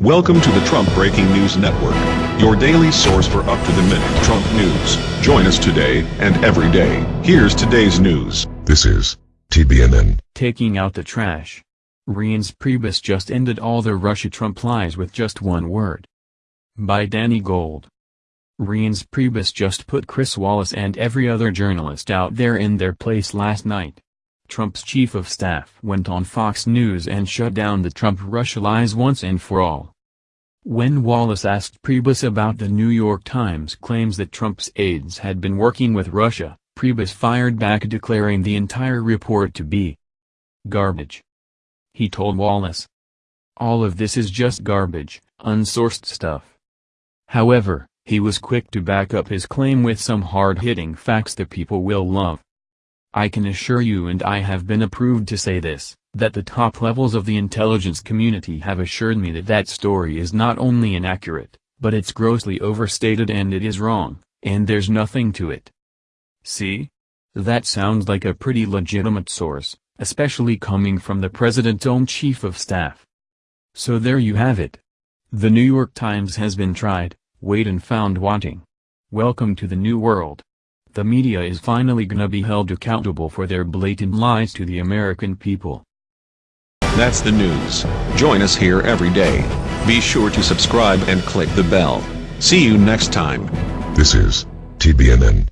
Welcome to the Trump Breaking News Network, your daily source for up-to-the-minute Trump news. Join us today and every day. Here's today's news. This is TBNN. Taking out the trash. Reince Priebus just ended all the Russia-Trump lies with just one word. By Danny Gold. Reince Priebus just put Chris Wallace and every other journalist out there in their place last night. Trump's chief of staff went on Fox News and shut down the Trump-Russia lies once and for all. When Wallace asked Priebus about the New York Times claims that Trump's aides had been working with Russia, Priebus fired back declaring the entire report to be garbage. He told Wallace, All of this is just garbage, unsourced stuff. However, he was quick to back up his claim with some hard-hitting facts that people will love. I can assure you and I have been approved to say this, that the top levels of the intelligence community have assured me that that story is not only inaccurate, but it's grossly overstated and it is wrong, and there's nothing to it. See? That sounds like a pretty legitimate source, especially coming from the president's own chief of staff. So there you have it. The New York Times has been tried, weighed and found wanting. Welcome to the new world the media is finally gonna be held accountable for their blatant lies to the American people. That's the news. Join us here every day. Be sure to subscribe and click the bell. See you next time. This is TBNN.